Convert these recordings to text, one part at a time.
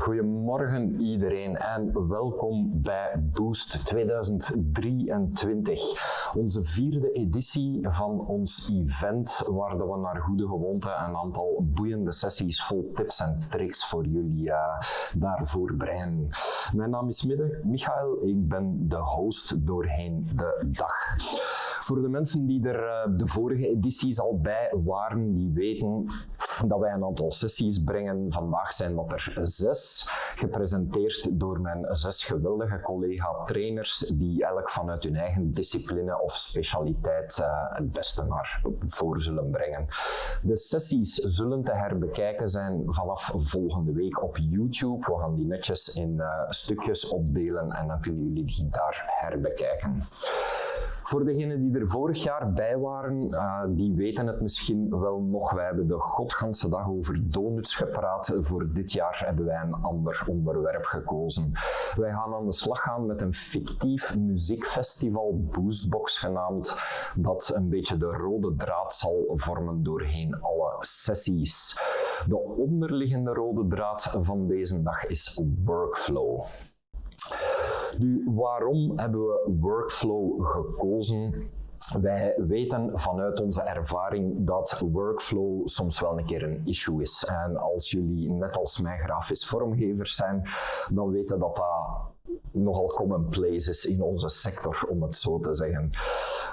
Goedemorgen iedereen en welkom bij Boost 2023. Onze vierde editie van ons event waar we naar goede gewoonte een aantal boeiende sessies vol tips en tricks voor jullie uh, daarvoor brengen. Mijn naam is Midde Michael, ik ben de host doorheen de dag. Voor de mensen die er uh, de vorige edities al bij waren, die weten dat wij een aantal sessies brengen. Vandaag zijn dat er zes, gepresenteerd door mijn zes geweldige collega-trainers, die elk vanuit hun eigen discipline of specialiteit uh, het beste naar voren zullen brengen. De sessies zullen te herbekijken zijn vanaf volgende week op YouTube. We gaan die netjes in uh, stukjes opdelen en dan kunnen jullie die daar herbekijken. Voor degenen die er vorig jaar bij waren, uh, die weten het misschien wel nog. Wij hebben de godganse dag over donuts gepraat. Voor dit jaar hebben wij een ander onderwerp gekozen. Wij gaan aan de slag gaan met een fictief muziekfestival, Boostbox genaamd, dat een beetje de rode draad zal vormen doorheen alle sessies. De onderliggende rode draad van deze dag is workflow. Nu, waarom hebben we workflow gekozen? Wij weten vanuit onze ervaring dat workflow soms wel een keer een issue is. En als jullie net als mij grafisch vormgevers zijn, dan weten dat dat nogal commonplace is in onze sector, om het zo te zeggen.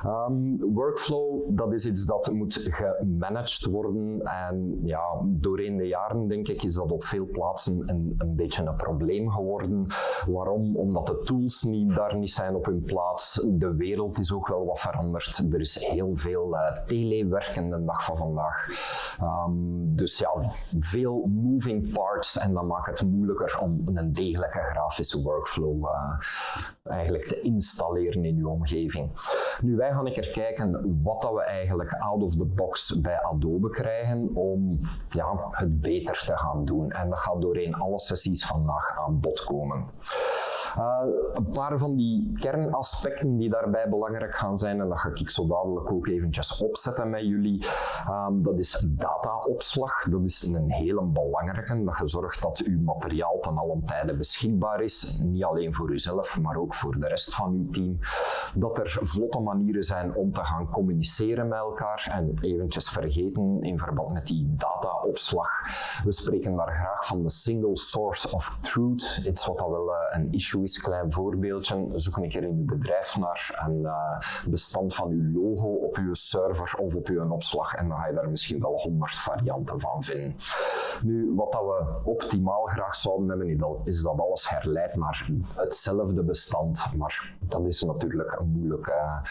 Um, workflow, dat is iets dat moet gemanaged worden en ja, doorheen de jaren denk ik is dat op veel plaatsen een, een beetje een probleem geworden. Waarom? Omdat de tools niet, daar niet zijn op hun plaats. De wereld is ook wel wat veranderd. Er is heel veel uh, telewerk in de dag van vandaag. Um, dus ja, veel moving parts en dat maakt het moeilijker om een degelijke grafische workflow uh, eigenlijk te installeren in uw omgeving. Nu, wij gaan een kijken wat dat we eigenlijk out of the box bij Adobe krijgen om ja, het beter te gaan doen. En dat gaat doorheen alle sessies vandaag aan bod komen. Een paar van die kernaspecten die daarbij belangrijk gaan zijn, en dat ga ik zo dadelijk ook eventjes opzetten met jullie, um, dat is dataopslag. Dat is een hele belangrijke, dat je zorgt dat uw materiaal ten allen tijde beschikbaar is, niet alleen voor uzelf, maar ook voor de rest van uw team. Dat er vlotte manieren zijn om te gaan communiceren met elkaar en eventjes vergeten in verband met die dataopslag. We spreken daar graag van de single source of truth, iets wat dat wel uh, een issue klein voorbeeldje. Zoek een keer in uw bedrijf naar een uh, bestand van uw logo op uw server of op uw opslag en dan ga je daar misschien wel honderd varianten van vinden. Nu, wat dat we optimaal graag zouden hebben, is dat alles herleidt naar hetzelfde bestand, maar dat is natuurlijk moeilijk uh,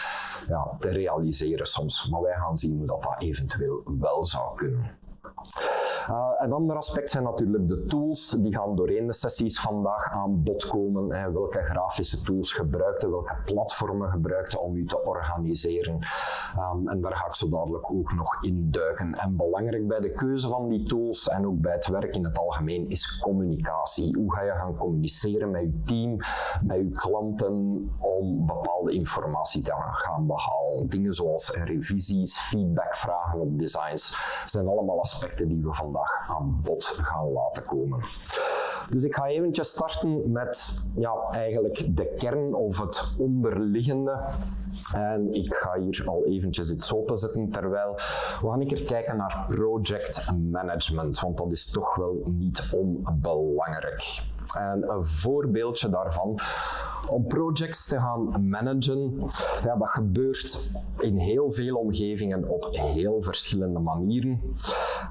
ja, te realiseren soms. Maar wij gaan zien hoe dat, dat eventueel wel zou kunnen. Uh, een ander aspect zijn natuurlijk de tools. Die gaan doorheen de sessies vandaag aan bod komen. Hè. Welke grafische tools gebruikte, welke platformen gebruikte om u te organiseren. Um, en daar ga ik zo dadelijk ook nog in duiken. En belangrijk bij de keuze van die tools en ook bij het werk in het algemeen is communicatie. Hoe ga je gaan communiceren met je team, met je klanten om bepaalde informatie te gaan behalen. Dingen zoals revisies, feedbackvragen op designs zijn allemaal aspecten die we vandaag aan bod gaan laten komen. Dus ik ga eventjes starten met ja, eigenlijk de kern of het onderliggende. En ik ga hier al eventjes iets openzetten terwijl we gaan een keer kijken naar project management, want dat is toch wel niet onbelangrijk. En een voorbeeldje daarvan, om projects te gaan managen, dat gebeurt in heel veel omgevingen op heel verschillende manieren.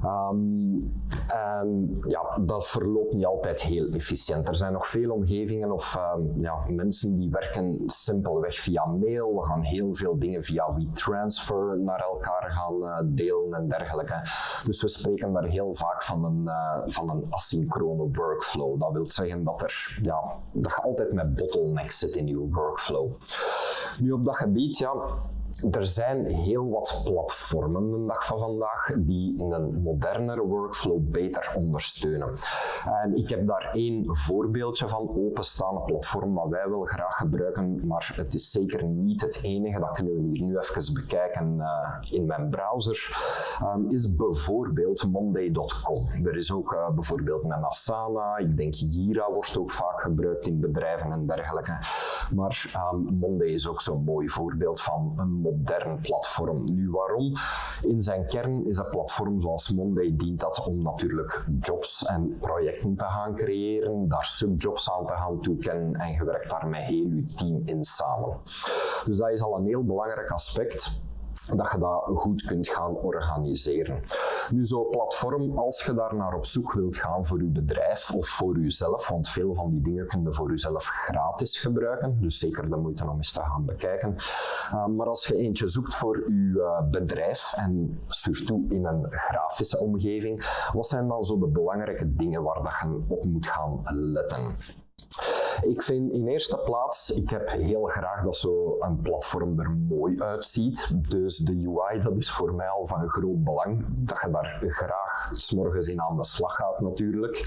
Um, en ja, dat verloopt niet altijd heel efficiënt. Er zijn nog veel omgevingen of um, ja, mensen die werken simpelweg via mail. We gaan heel veel dingen via WeTransfer naar elkaar gaan uh, delen en dergelijke. Dus we spreken daar heel vaak van een, uh, van een asynchrone workflow. Dat wil zeggen dat, er, ja, dat je altijd met bottlenecks zit in je workflow. Nu op dat gebied, ja, er zijn heel wat platformen de dag van vandaag die een modernere workflow beter ondersteunen. En ik heb daar één voorbeeldje van, openstaande platform dat wij wel graag gebruiken, maar het is zeker niet het enige. Dat kunnen we hier nu even bekijken uh, in mijn browser. Um, is bijvoorbeeld monday.com. Er is ook uh, bijvoorbeeld een Asana, ik denk Jira wordt ook vaak gebruikt in bedrijven en dergelijke. Maar um, Monday is ook zo'n mooi voorbeeld van een modern platform. Nu waarom? In zijn kern is een platform zoals Monday dient dat om natuurlijk jobs en projecten te gaan creëren, daar subjobs aan te gaan toekennen en je werkt daar met heel je team in samen. Dus dat is al een heel belangrijk aspect dat je dat goed kunt gaan organiseren. Nu, zo'n platform, als je daar naar op zoek wilt gaan voor je bedrijf of voor jezelf, want veel van die dingen kun je voor jezelf gratis gebruiken, dus zeker de moeite om eens te gaan bekijken. Uh, maar als je eentje zoekt voor je uh, bedrijf en surtout in een grafische omgeving, wat zijn dan zo de belangrijke dingen waar dat je op moet gaan letten? Ik vind in eerste plaats, ik heb heel graag dat zo'n platform er mooi uitziet. Dus de UI, dat is voor mij al van groot belang. Dat je daar graag s'morgens in aan de slag gaat natuurlijk.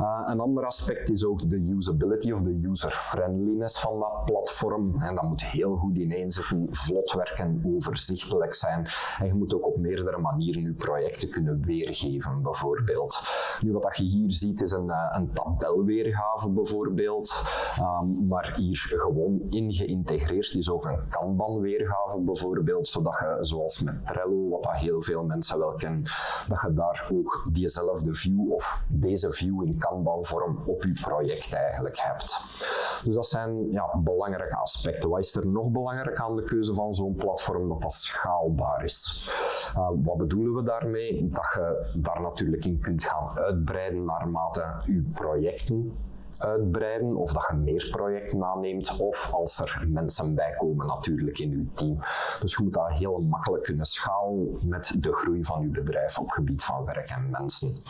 Uh, een ander aspect is ook de usability of de user-friendliness van dat platform. En dat moet heel goed ineenzetten, vlot werken, overzichtelijk zijn. En je moet ook op meerdere manieren je projecten kunnen weergeven, bijvoorbeeld. Nu, wat je hier ziet is een, eh, een tabelweergave, bijvoorbeeld. Um, maar hier gewoon in geïntegreerd is ook een Kanban-weergave, bijvoorbeeld, zodat je, zoals met Trello, wat dat heel veel mensen wel kennen, dat je daar ook diezelfde view of deze view in Kanban-vorm op je project eigenlijk hebt. Dus dat zijn ja, belangrijke aspecten. Wat is er nog belangrijk aan de keuze van zo'n platform? Dat dat schaalbaar is. Uh, wat bedoelen we daarmee? Dat je daar natuurlijk in kunt gaan uitbreiden naarmate je projecten uitbreiden of dat je meer projecten aanneemt of als er mensen bij komen natuurlijk in je team. Dus je moet dat heel makkelijk kunnen schalen met de groei van je bedrijf op gebied van werk en mensen.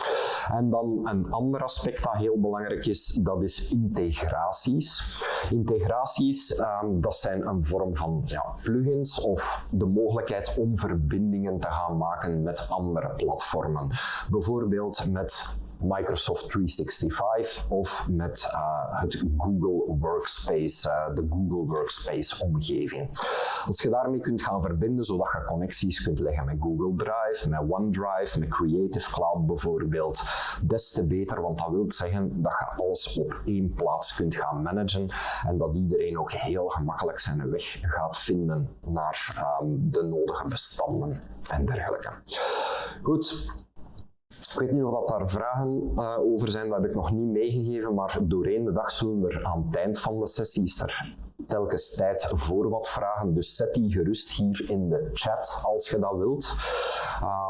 En dan een ander aspect dat heel belangrijk is, dat is integraties. Integraties, um, dat zijn een vorm van ja, plugins of de mogelijkheid om verbindingen te gaan maken met andere platformen. Bijvoorbeeld met Microsoft 365 of met uh, het Google Workspace, uh, de Google Workspace omgeving. Als je daarmee kunt gaan verbinden, zodat je connecties kunt leggen met Google Drive, met OneDrive, met Creative Cloud bijvoorbeeld, des te beter, want dat wil zeggen dat je alles op één plaats kunt gaan managen en dat iedereen ook heel gemakkelijk zijn weg gaat vinden naar um, de nodige bestanden en dergelijke. Goed, ik weet niet of dat daar vragen uh, over zijn, dat heb ik nog niet meegegeven, maar doorheen de dag zullen er aan het eind van de sessie is er telkens tijd voor wat vragen. Dus zet die gerust hier in de chat als je dat wilt.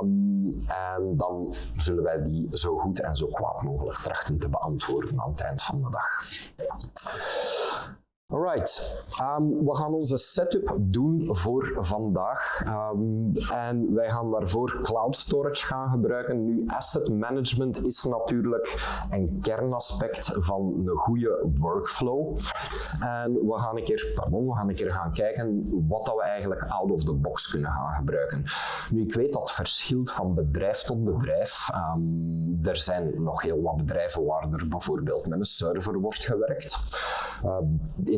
Um, en dan zullen wij die zo goed en zo kwaad mogelijk trachten te beantwoorden aan het eind van de dag. Alright, um, we gaan onze setup doen voor vandaag um, en wij gaan daarvoor cloud storage gaan gebruiken. Nu, asset management is natuurlijk een kernaspect van een goede workflow. En we gaan een keer, we gaan een keer gaan kijken wat dat we eigenlijk out of the box kunnen gaan gebruiken. Nu, ik weet dat verschilt van bedrijf tot bedrijf. Um, er zijn nog heel wat bedrijven waar er bijvoorbeeld met een server wordt gewerkt.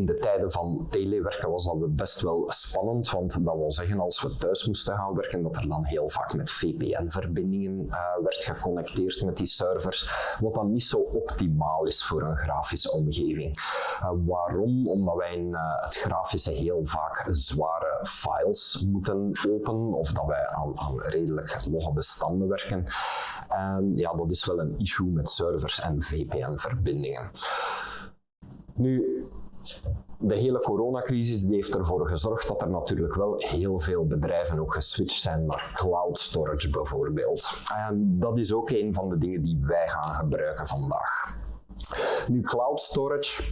In de tijden van telewerken was dat best wel spannend, want dat wil zeggen als we thuis moesten gaan werken, dat er dan heel vaak met VPN-verbindingen eh, werd geconnecteerd met die servers, wat dan niet zo optimaal is voor een grafische omgeving. Uh, waarom? Omdat wij in uh, het grafische heel vaak zware files moeten openen, of dat wij aan, aan redelijk logge bestanden werken. En ja, dat is wel een issue met servers en VPN-verbindingen. Nu, de hele coronacrisis die heeft ervoor gezorgd dat er natuurlijk wel heel veel bedrijven ook geswitcht zijn naar cloud storage bijvoorbeeld. En dat is ook een van de dingen die wij gaan gebruiken vandaag. Nu, cloud storage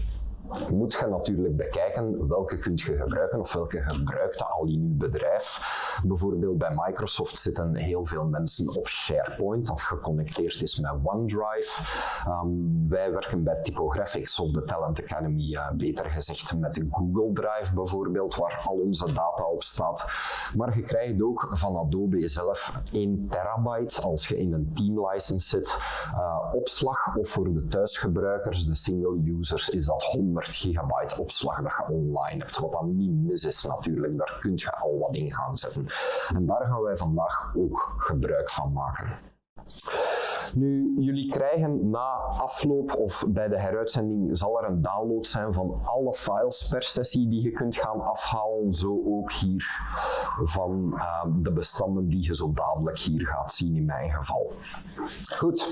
moet je natuurlijk bekijken welke kunt je gebruiken of welke gebruikt al in je bedrijf. Bijvoorbeeld bij Microsoft zitten heel veel mensen op SharePoint, dat geconnecteerd is met OneDrive. Ehm, wij werken bij Typographics of de Talent Academy, uh, beter gezegd met Google Drive bijvoorbeeld, waar al onze data op staat. Maar je krijgt ook van Adobe zelf 1 terabyte als je in een team license zit. Uh, opslag of voor de thuisgebruikers, de single users, is dat 100 gigabyte opslag dat je online hebt. Wat dan niet mis is natuurlijk, daar kun je al wat in gaan zetten. En daar gaan wij vandaag ook gebruik van maken. Nu, jullie krijgen na afloop of bij de heruitzending zal er een download zijn van alle files per sessie die je kunt gaan afhalen. Zo ook hier van uh, de bestanden die je zo dadelijk hier gaat zien in mijn geval. Goed,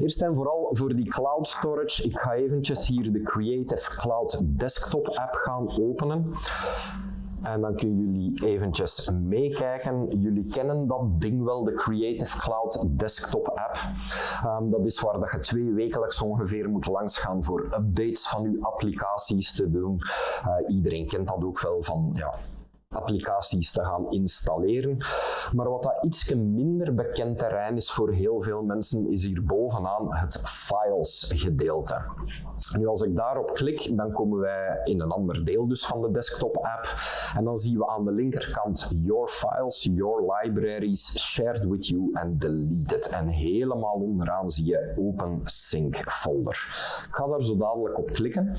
eerst en vooral voor die cloud storage. Ik ga eventjes hier de Creative Cloud Desktop app gaan openen. En dan kunnen jullie eventjes meekijken. Jullie kennen dat ding wel, de Creative Cloud Desktop app. Um, dat is waar dat je twee wekelijks ongeveer moet langsgaan voor updates van je applicaties te doen. Uh, iedereen kent dat ook wel van ja, applicaties te gaan installeren. Maar wat dat iets minder bekend terrein is voor heel veel mensen, is hier bovenaan het files gedeelte. Nu als ik daarop klik, dan komen wij in een ander deel dus van de desktop app en dan zien we aan de linkerkant Your Files, Your Libraries, Shared with You en Deleted. En helemaal onderaan zie je Open Sync folder. Ik ga daar zo dadelijk op klikken,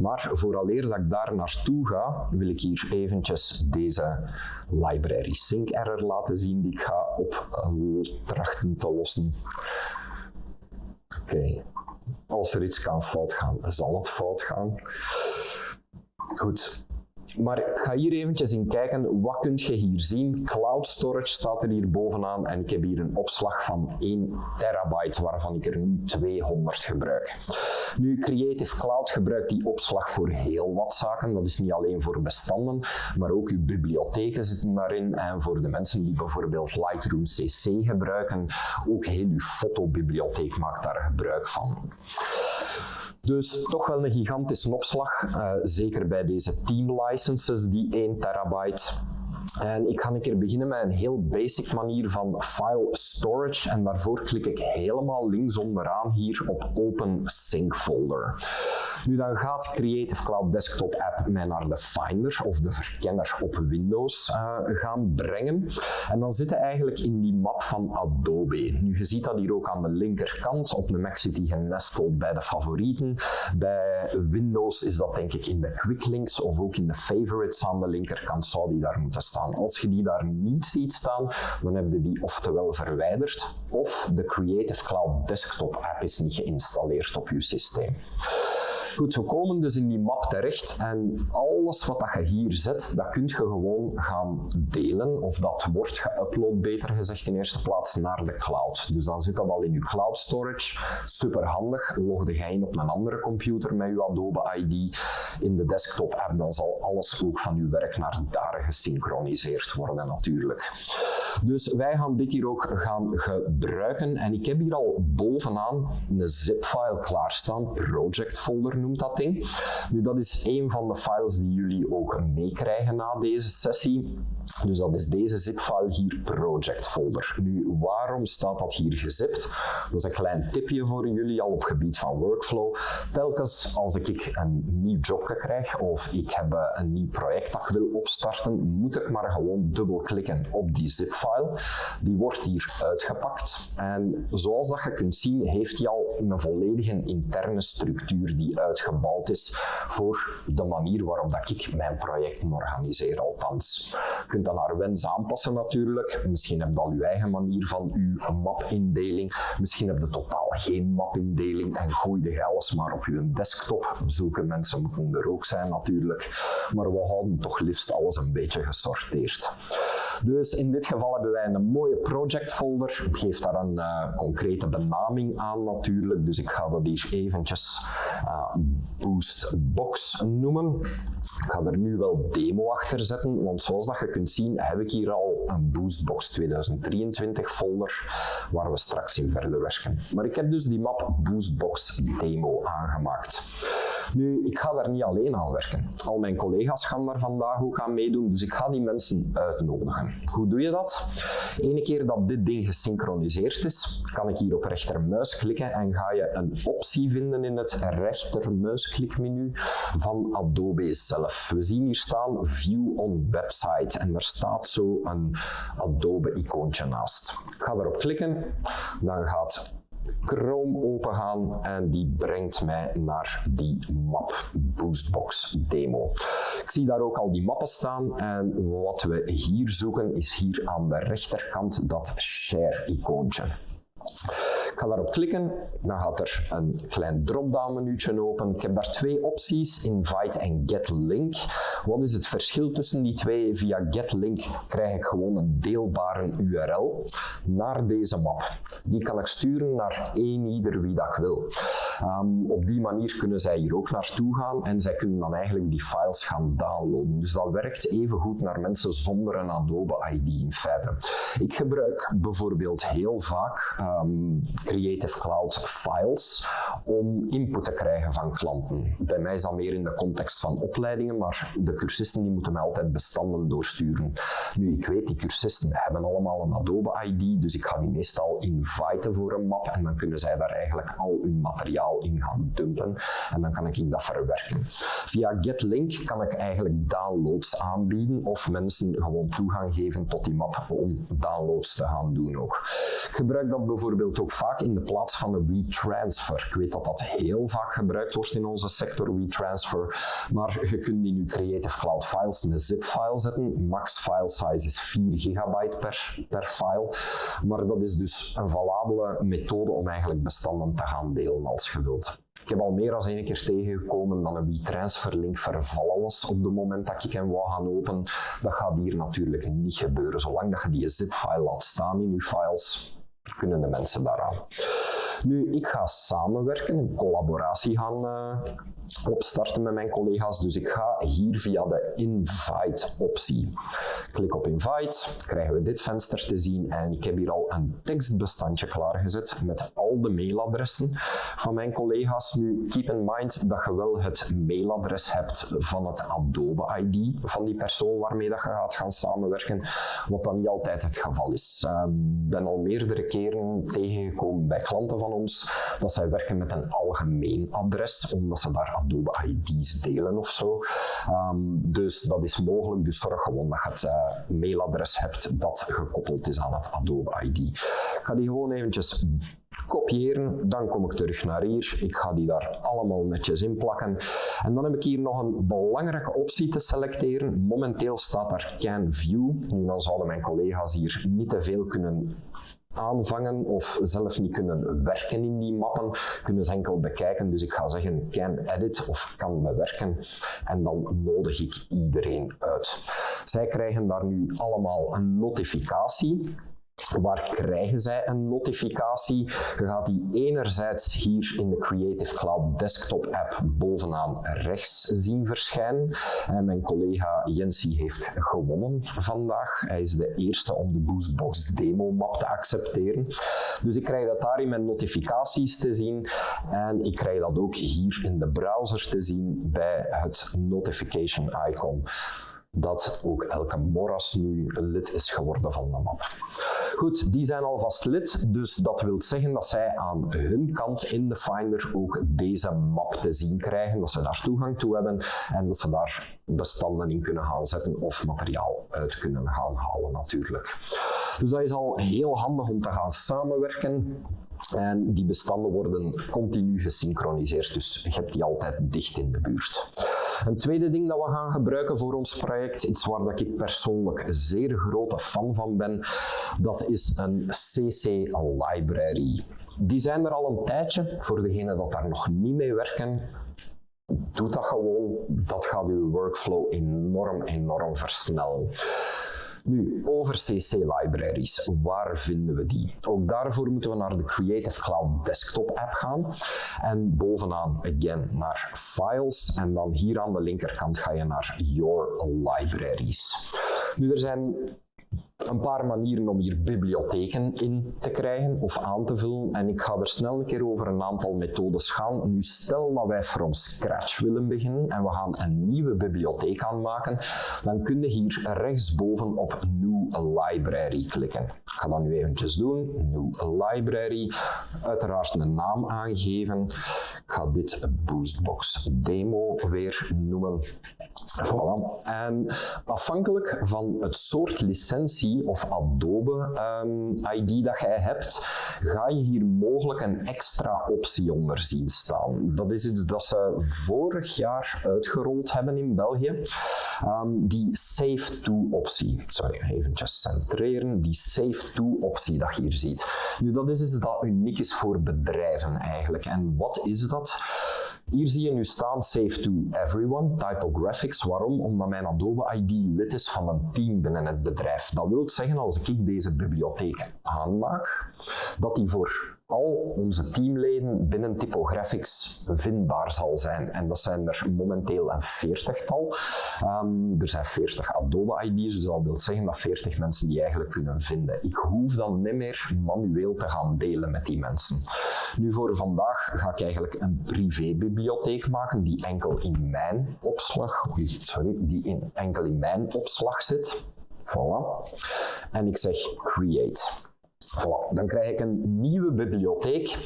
maar vooraleer dat ik daar naartoe ga, wil ik hier eventjes deze library sync error laten zien die ik ga op trachten te lossen. Oké, als er iets kan fout gaan, zal het fout gaan. Goed, maar ga hier eventjes in kijken, wat kun je hier zien? Cloud storage staat er hier bovenaan en ik heb hier een opslag van 1 terabyte, waarvan ik er nu 200 gebruik. Nu, Creative Cloud gebruikt die opslag voor heel wat zaken. Dat is niet alleen voor bestanden, maar ook uw bibliotheken zitten daarin. En voor de mensen die bijvoorbeeld Lightroom CC gebruiken, ook heel uw fotobibliotheek maakt daar gebruik van. Dus toch wel een gigantische opslag, uh, zeker bij deze team licenses, die 1 terabyte. En ik ga een keer beginnen met een heel basic manier van file storage. En daarvoor klik ik helemaal links onderaan hier op Open Sync Folder. Nu dan gaat Creative Cloud Desktop App mij naar de Finder of de verkenner op Windows uh, gaan brengen. En dan zit hij eigenlijk in die map van Adobe. Nu, je ziet dat hier ook aan de linkerkant. Op de Mac zit hij genesteld bij de favorieten. Bij Windows is dat denk ik in de Quick Links of ook in de favorites aan de linkerkant zou die daar moeten staan. Als je die daar niet ziet staan, dan heb je die oftewel verwijderd of de Creative Cloud Desktop app is niet geïnstalleerd op je systeem. Goed, we komen dus in die map terecht en alles wat dat je hier zet, dat kun je gewoon gaan delen of dat wordt geüpload, beter gezegd in eerste plaats, naar de cloud. Dus dan zit dat al in je cloud storage. Super handig. Logde je in op een andere computer met je Adobe ID in de desktop app, dan zal alles ook van je werk naar daar gesynchroniseerd worden natuurlijk. Dus wij gaan dit hier ook gaan gebruiken en ik heb hier al bovenaan een zip-file klaarstaan, project folder dat ding. Nu, dat is een van de files die jullie ook meekrijgen na deze sessie. Dus dat is deze zip-file hier, project folder. Nu, waarom staat dat hier gezipt? Dat is een klein tipje voor jullie al op gebied van workflow. Telkens als ik een nieuw jobje krijg of ik heb eh, een nieuw project dat ik wil opstarten, moet ik maar gewoon dubbelklikken op die zip-file. Die wordt hier uitgepakt. En zoals dat je kunt zien, heeft hij al een volledige interne structuur die uitgebouwd is voor de manier waarop dat ik mijn projecten organiseer althans. Je kunt dat naar wens aanpassen natuurlijk. Misschien heb je al je eigen manier van uw mapindeling. Misschien heb je totaal geen mapindeling en gooi je alles maar op je desktop. Zulke mensen moeten er ook zijn natuurlijk. Maar we houden toch liefst alles een beetje gesorteerd. Dus in dit geval hebben wij een mooie project folder. Geef daar een uh, concrete benaming aan natuurlijk. Dus ik ga dat hier eventjes uh, Boost Box noemen. Ik ga er nu wel demo achter zetten, want zoals dat je kunt zien heb ik hier al een Boostbox 2023 folder waar we straks in verder werken. Maar ik heb dus die map Boostbox demo aangemaakt. Nu, ik ga daar niet alleen aan werken. Al mijn collega's gaan daar vandaag ook aan meedoen, dus ik ga die mensen uitnodigen. Hoe doe je dat? Ene keer dat dit ding gesynchroniseerd is, kan ik hier op rechtermuis klikken en ga je een optie vinden in het rechtermuisklikmenu van Adobe zelf. We zien hier staan View on Website en er staat zo een Adobe-icoontje naast. Ik ga erop klikken, dan gaat Chrome opengaan en die brengt mij naar die map Boostbox demo. Ik zie daar ook al die mappen staan en wat we hier zoeken is hier aan de rechterkant dat share icoontje. Ik ga daarop klikken, dan gaat er een klein drop-down menuutje open. Ik heb daar twee opties, invite en get link. Wat is het verschil tussen die twee? Via get link krijg ik gewoon een deelbare URL naar deze map. Die kan ik sturen naar één ieder wie dat wil. Um, op die manier kunnen zij hier ook naartoe gaan en zij kunnen dan eigenlijk die files gaan downloaden. Dus dat werkt even goed naar mensen zonder een Adobe ID in feite. Ik gebruik bijvoorbeeld heel vaak um, Creative Cloud files om input te krijgen van klanten. Bij mij is dat meer in de context van opleidingen, maar de cursisten die moeten mij altijd bestanden doorsturen. Nu, ik weet, die cursisten hebben allemaal een Adobe ID, dus ik ga die meestal inviten voor een map en dan kunnen zij daar eigenlijk al hun materiaal in gaan dumpen en dan kan ik dat verwerken. Via GetLink kan ik eigenlijk downloads aanbieden of mensen gewoon toegang geven tot die map om downloads te gaan doen ook. Ik gebruik dat bijvoorbeeld ook vaak in de plaats van een WeTransfer. Ik weet dat dat heel vaak gebruikt wordt in onze sector, WeTransfer, maar je kunt in je Creative Cloud Files een zip-file zetten. Max file size is 4 gigabyte per, per file, maar dat is dus een valabele methode om eigenlijk bestanden te gaan delen als je wilt. Ik heb al meer dan één keer tegengekomen dat een WeTransfer link vervallen was op het moment dat ik hem wou gaan openen. Dat gaat hier natuurlijk niet gebeuren. Zolang dat je die zip-file laat staan in je files, kunnen de mensen daaraan. Nu, ik ga samenwerken, een collaboratie gaan opstarten met mijn collega's. Dus ik ga hier via de invite optie. Klik op invite, krijgen we dit venster te zien en ik heb hier al een tekstbestandje klaargezet met al de mailadressen van mijn collega's. Nu, keep in mind dat je wel het mailadres hebt van het Adobe ID van die persoon waarmee dat je gaat gaan samenwerken, wat dan niet altijd het geval is. Ik uh, ben al meerdere keren tegengekomen bij klanten van ons dat zij werken met een algemeen adres, omdat ze daar Adobe ID's delen of zo. Um, dus dat is mogelijk, dus zorg gewoon dat je het uh, mailadres hebt dat gekoppeld is aan het Adobe ID. Ik ga die gewoon eventjes kopiëren, dan kom ik terug naar hier. Ik ga die daar allemaal netjes in plakken. En dan heb ik hier nog een belangrijke optie te selecteren. Momenteel staat daar Can View. Nu dan zouden mijn collega's hier niet te veel kunnen aanvangen of zelf niet kunnen werken in die mappen, kunnen ze enkel bekijken. Dus ik ga zeggen can edit of kan bewerken en dan nodig ik iedereen uit. Zij krijgen daar nu allemaal een notificatie Waar krijgen zij een notificatie? Je gaat die enerzijds hier in de Creative Cloud Desktop app bovenaan rechts zien verschijnen. En mijn collega Jensi heeft gewonnen vandaag. Hij is de eerste om de Boostbox demo map te accepteren. Dus ik krijg dat daar in mijn notificaties te zien. En ik krijg dat ook hier in de browser te zien bij het notification icon dat ook elke moras nu lid is geworden van de map. Goed, die zijn alvast lid, dus dat wil zeggen dat zij aan hun kant in de Finder ook deze map te zien krijgen, dat ze daar toegang toe hebben en dat ze daar bestanden in kunnen gaan zetten of materiaal uit kunnen gaan halen natuurlijk. Dus dat is al heel handig om te gaan samenwerken. En die bestanden worden continu gesynchroniseerd, dus je hebt die altijd dicht in de buurt. Een tweede ding dat we gaan gebruiken voor ons project, iets waar dat ik persoonlijk zeer grote fan van ben, dat is een CC Library. Die zijn er al een tijdje, voor degenen dat daar nog niet mee werken, doe dat gewoon. Dat gaat uw workflow enorm, enorm versnellen. Nu, over CC-libraries, waar vinden we die? Ook daarvoor moeten we naar de Creative Cloud Desktop app gaan en bovenaan, again, naar Files en dan hier aan de linkerkant ga je naar Your Libraries. Nu, er zijn een paar manieren om hier bibliotheken in te krijgen of aan te vullen. En ik ga er snel een keer over een aantal methodes gaan. Nu stel dat wij from scratch willen beginnen en we gaan een nieuwe bibliotheek aanmaken, dan kun je hier rechtsboven op New Library klikken. Ik ga dat nu eventjes doen. New Library. Uiteraard een naam aangeven. Ik ga dit Boostbox Demo weer noemen. Voilà. En afhankelijk van het soort licentie of Adobe um, ID dat jij hebt, ga je hier mogelijk een extra optie onder zien staan. Dat is iets dat ze vorig jaar uitgerold hebben in België. Um, die Save To optie. Sorry, eventjes centreren. Die Save To optie dat je hier ziet. Nu, dat is iets dat uniek is voor bedrijven eigenlijk. En wat is dat? Hier zie je nu staan Save to Everyone, Typographics. Waarom? Omdat mijn Adobe ID lid is van een team binnen het bedrijf. Dat wil zeggen, als ik deze bibliotheek aanmaak, dat die voor al onze teamleden binnen Typographics vindbaar zal zijn. En dat zijn er momenteel een veertigtal. Um, er zijn 40 Adobe ID's, dus dat wil zeggen dat 40 mensen die eigenlijk kunnen vinden. Ik hoef dan niet meer manueel te gaan delen met die mensen. Nu voor vandaag ga ik eigenlijk een privébibliotheek maken die enkel in mijn opslag, sorry, die in, enkel in mijn opslag zit. Voilà. En ik zeg create. Voilà, dan krijg ik een nieuwe bibliotheek.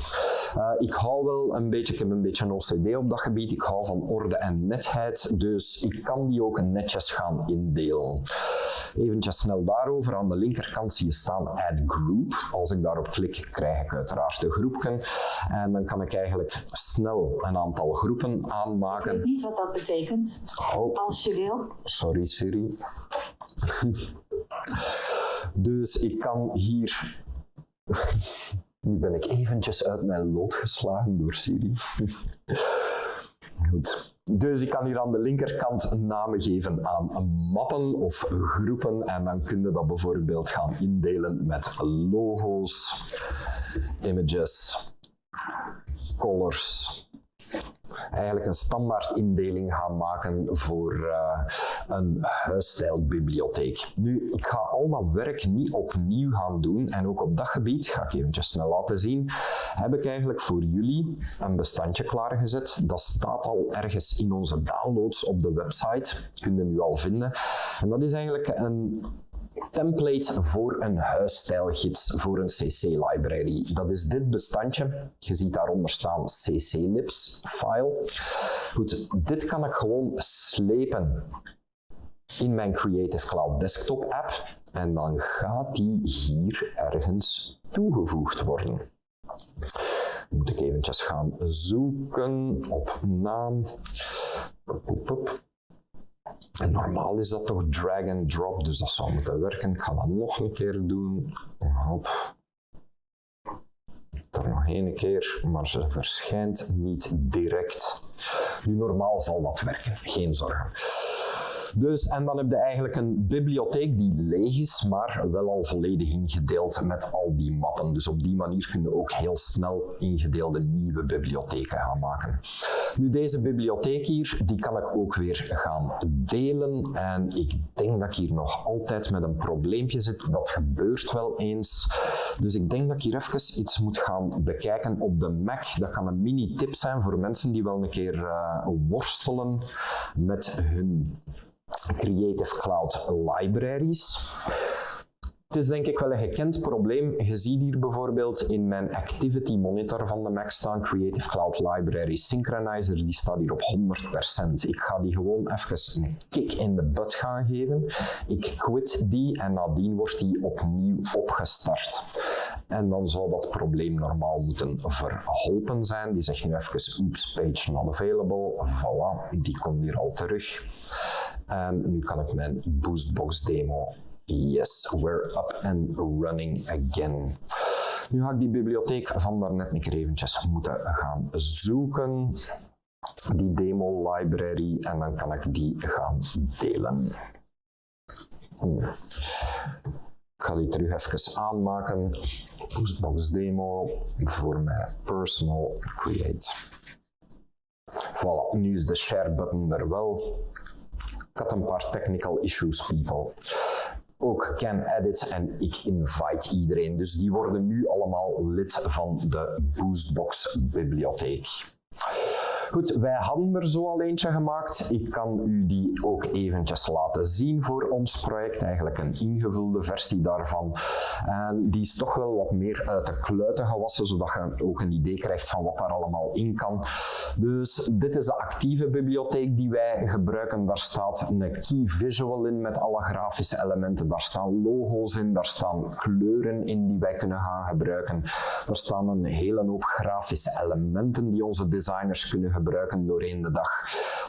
Uh, ik hou wel een beetje, ik heb een beetje een OCD op dat gebied, ik hou van orde en netheid, dus ik kan die ook netjes gaan indelen. Even snel daarover, aan de linkerkant zie je staan Add Group. Als ik daarop klik, krijg ik uiteraard de groepken. En dan kan ik eigenlijk snel een aantal groepen aanmaken. Ik weet niet wat dat betekent, oh. als je wil. Sorry Siri. dus ik kan hier nu ben ik eventjes uit mijn lood geslagen door Siri. Goed. Dus ik kan hier aan de linkerkant namen geven aan mappen of groepen en dan kun je dat bijvoorbeeld gaan indelen met logo's, images, colors, eigenlijk een standaard indeling gaan maken voor uh, een huisstijlbibliotheek. Nu, ik ga al dat werk niet opnieuw gaan doen en ook op dat gebied, ga ik eventjes snel laten zien, heb ik eigenlijk voor jullie een bestandje klaargezet. Dat staat al ergens in onze downloads op de website, kun je nu al vinden. En dat is eigenlijk een template voor een huisstijlgids voor een CC-library. Dat is dit bestandje. Je ziet daaronder staan CC-libs file. Goed, dit kan ik gewoon slepen in mijn Creative Cloud Desktop app en dan gaat die hier ergens toegevoegd worden. Dan moet ik eventjes gaan zoeken op naam. Normaal is dat toch drag and drop, dus dat zou moeten werken. Ik ga dat nog een keer doen. Hop. Er nog één keer, maar ze verschijnt niet direct. Nu, normaal zal dat werken, geen zorgen. Dus, en dan heb je eigenlijk een bibliotheek die leeg is, maar wel al volledig ingedeeld met al die mappen. Dus op die manier kun je ook heel snel ingedeelde nieuwe bibliotheken gaan maken. Nu, deze bibliotheek hier, die kan ik ook weer gaan delen. En ik denk dat ik hier nog altijd met een probleempje zit. Dat gebeurt wel eens. Dus ik denk dat ik hier even iets moet gaan bekijken op de Mac. Dat kan een mini-tip zijn voor mensen die wel een keer uh, worstelen met hun Creative Cloud libraries. Het is denk ik wel een gekend probleem. Je ziet hier bijvoorbeeld in mijn Activity Monitor van de Mac staan Creative Cloud Library Synchronizer. Die staat hier op 100%. Ik ga die gewoon even een kick in de butt gaan geven. Ik quit die en nadien wordt die opnieuw opgestart. En dan zou dat probleem normaal moeten verholpen zijn. Die zegt nu even oops, page not available. Voilà, die komt hier al terug. En nu kan ik mijn Boostbox demo. Yes, we're up and running again. Nu ga ik die bibliotheek van daarnet een keer eventjes moeten gaan zoeken. Die demo library en dan kan ik die gaan delen. Ik ga die terug even aanmaken. Boostbox demo voor mijn personal create. Voilà, nu is de share button er wel. Had een paar technical issues, people. ook can edit en ik invite iedereen. Dus die worden nu allemaal lid van de Boostbox bibliotheek. Goed, wij hadden er zo al eentje gemaakt. Ik kan u die ook eventjes laten zien voor ons project. Eigenlijk een ingevulde versie daarvan. En die is toch wel wat meer uit de kluiten gewassen, zodat je ook een idee krijgt van wat daar allemaal in kan. Dus dit is de actieve bibliotheek die wij gebruiken. Daar staat een key visual in met alle grafische elementen. Daar staan logo's in, daar staan kleuren in die wij kunnen gaan gebruiken. Er staan een hele hoop grafische elementen die onze designers kunnen gebruiken gebruiken doorheen de dag.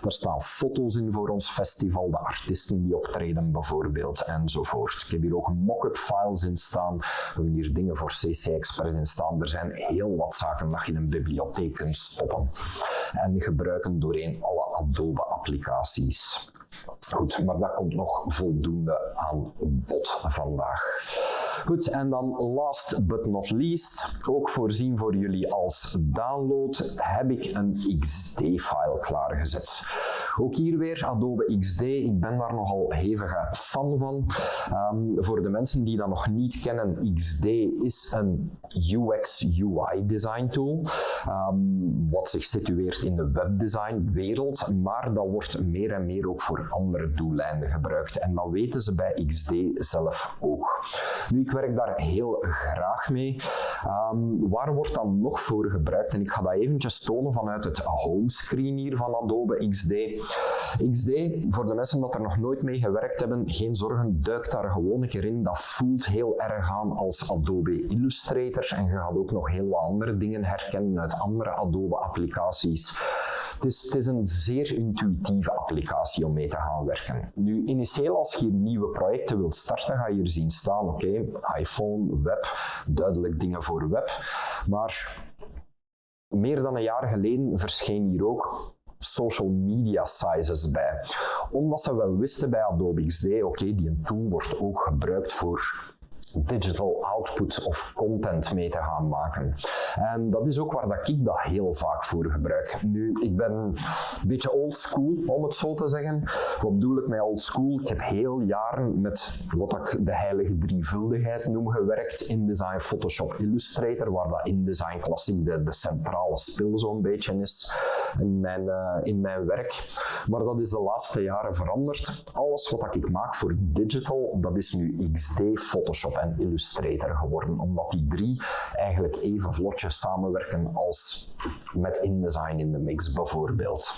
Er staan foto's in voor ons festival, de artiesten die optreden bijvoorbeeld, enzovoort. Ik heb hier ook mock-up files in staan. We hebben hier dingen voor CC Express in staan. Er zijn heel wat zaken dat je in een bibliotheek kunt stoppen en gebruiken doorheen alle Adobe applicaties. Goed, maar dat komt nog voldoende aan bod vandaag. Goed, en dan last but not least, ook voorzien voor jullie als download, heb ik een XD-file klaargezet. Ook hier weer Adobe XD, ik ben daar nogal hevige fan van. Um, voor de mensen die dat nog niet kennen, XD is een UX-UI design tool, um, wat zich situeert in de webdesign wereld, maar dat wordt meer en meer ook voor andere doeleinden gebruikt. En dat weten ze bij XD zelf ook. Werk daar heel graag mee. Um, waar wordt dan nog voor gebruikt? En ik ga dat eventjes tonen vanuit het homescreen hier van Adobe XD. XD, voor de mensen dat er nog nooit mee gewerkt hebben, geen zorgen, duik daar gewoon een keer in. Dat voelt heel erg aan als Adobe Illustrator en je gaat ook nog heel wat andere dingen herkennen uit andere Adobe applicaties. Het is, een zeer intuïtieve applicatie om mee te gaan werken. Nu, initieel als je nieuwe projecten wilt starten, ga je hier zien staan, oké, iPhone, web, duidelijk dingen voor web. Maar meer dan een jaar geleden verscheen hier ook social media sizes bij. Omdat ze wel wisten bij Adobe XD, oké, die tool wordt ook gebruikt voor digital output of content mee te gaan maken. En dat is ook waar dat ik dat heel vaak voor gebruik. Nu, ik ben een beetje old school, om het zo te zeggen. Wat bedoel ik met old school? Ik heb heel jaren met wat ik de heilige drievuldigheid noem gewerkt. InDesign, Photoshop, Illustrator, waar dat InDesign Classic de, de centrale spil zo'n beetje is in mijn, uh, in mijn werk. Maar dat is de laatste jaren veranderd. Alles wat ik maak voor digital, dat is nu XD, Photoshop en Illustrator geworden, omdat die drie eigenlijk even vlotjes samenwerken als met InDesign in de mix bijvoorbeeld.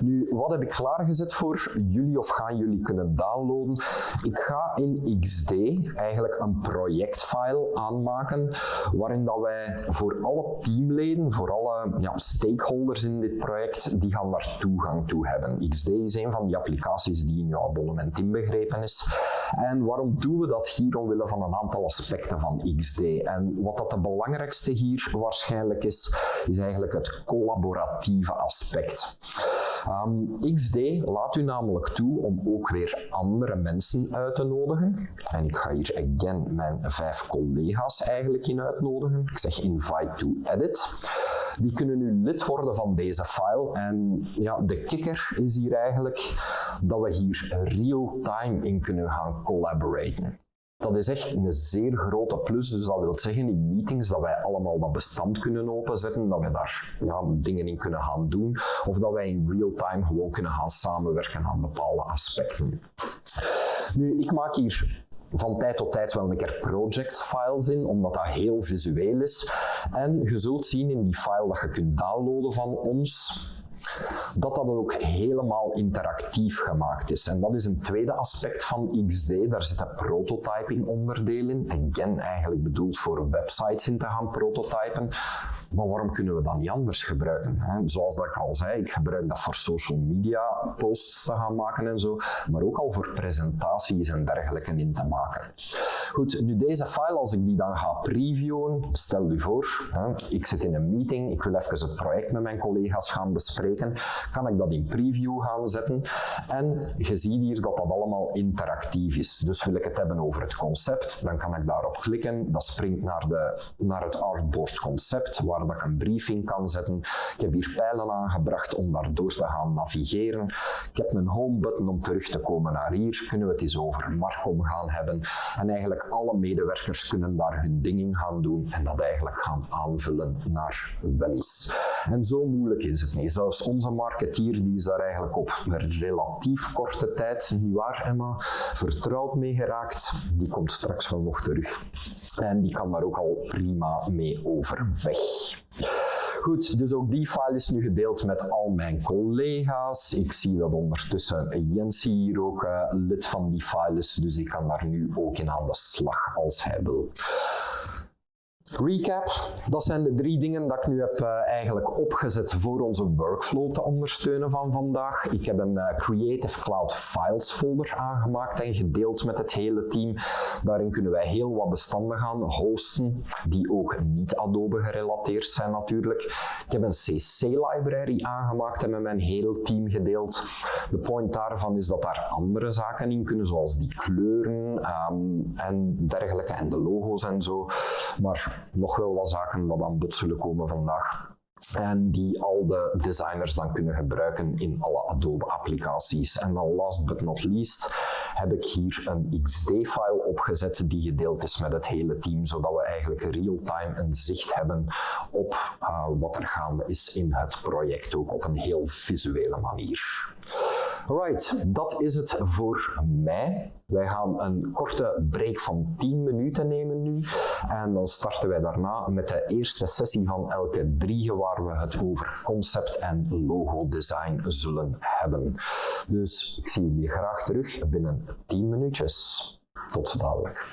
Nu, wat heb ik klaargezet voor jullie of gaan jullie kunnen downloaden? Ik ga in XD eigenlijk een projectfile aanmaken waarin dat wij voor alle teamleden, voor alle ja, stakeholders in dit project, die gaan daar toegang toe hebben. XD is een van die applicaties die in jouw abonnement inbegrepen is. En waarom doen we dat hier? Omwille van een aantal aspecten van XD. En wat dat de belangrijkste hier waarschijnlijk is, is eigenlijk het collaboratieve aspect. Ehm, XD laat u namelijk toe om ook weer andere mensen uit te nodigen. En ik ga hier again mijn vijf collega's eigenlijk in uitnodigen. Ik zeg invite to edit. Die kunnen nu lid worden van deze file. En ja, de kikker is hier eigenlijk dat we hier real-time in kunnen gaan collaboraten. Dat is echt een zeer grote plus. Dus dat wil zeggen in meetings dat wij allemaal dat bestand kunnen openzetten, dat we daar ja, dingen in kunnen gaan doen, of dat wij in real time gewoon kunnen gaan samenwerken aan bepaalde aspecten. Nu, ik maak hier van tijd tot tijd wel een keer project files in, omdat dat heel visueel is. En je zult zien in die file dat je kunt downloaden van ons, dat dat ook helemaal interactief gemaakt is. En dat is een tweede aspect van XD. Daar zitten prototyping onderdeel in. Again, eigenlijk bedoeld voor websites in te gaan prototypen. Maar waarom kunnen we dat niet anders gebruiken? Zoals dat ik al zei, ik gebruik dat voor social media posts te gaan maken en zo, maar ook al voor presentaties en dergelijke in te maken. Goed, nu deze file, als ik die dan ga previewen, stel u voor, hè, ik zit in een meeting, ik wil even het project met mijn collega's gaan bespreken, kan ik dat in preview gaan zetten. En je ziet hier dat dat allemaal interactief is. Dus wil ik het hebben over het concept, dan kan ik daarop klikken. Dat springt naar, de, naar het artboard concept, waar dat ik een briefing kan zetten. Ik heb hier pijlen aangebracht om daardoor te gaan navigeren. Ik heb een home button om terug te komen naar hier. Kunnen we het eens over Marcom gaan hebben. En eigenlijk alle medewerkers kunnen daar hun dingen gaan doen en dat eigenlijk gaan aanvullen naar wens. En zo moeilijk is het niet. Zelfs onze marketeer die is daar eigenlijk op relatief korte tijd, niet waar Emma, vertrouwd mee geraakt. Die komt straks wel nog terug. En die kan daar ook al prima mee overweg. Goed, dus ook die file is nu gedeeld met al mijn collega's. Ik zie dat ondertussen Jens hier ook uh, lid van die file is, dus ik kan daar nu ook in aan de slag als hij wil. Recap, dat zijn de drie dingen dat ik nu heb uh, eigenlijk opgezet voor onze workflow te ondersteunen van vandaag. Ik heb een uh, Creative Cloud Files folder aangemaakt en gedeeld met het hele team. Daarin kunnen wij heel wat bestanden gaan hosten, die ook niet Adobe gerelateerd zijn natuurlijk. Ik heb een CC-library aangemaakt en met mijn hele team gedeeld. De point daarvan is dat daar andere zaken in kunnen, zoals die kleuren um, en dergelijke en de logo's en zo. Maar nog wel wat zaken wat aan bod zullen komen vandaag. En die al de designers dan kunnen gebruiken in alle Adobe-applicaties. En dan last but not least heb ik hier een XD-file opgezet die gedeeld is met het hele team, zodat we eigenlijk real-time een zicht hebben op uh, wat er gaande is in het project, ook op een heel visuele manier. Alright, dat is het voor mij. Wij gaan een korte break van 10 minuten nemen nu. En dan starten wij daarna met de eerste sessie van elke drie, waar we het over concept en logo design zullen hebben. Dus ik zie jullie graag terug binnen 10 minuutjes. Tot dadelijk.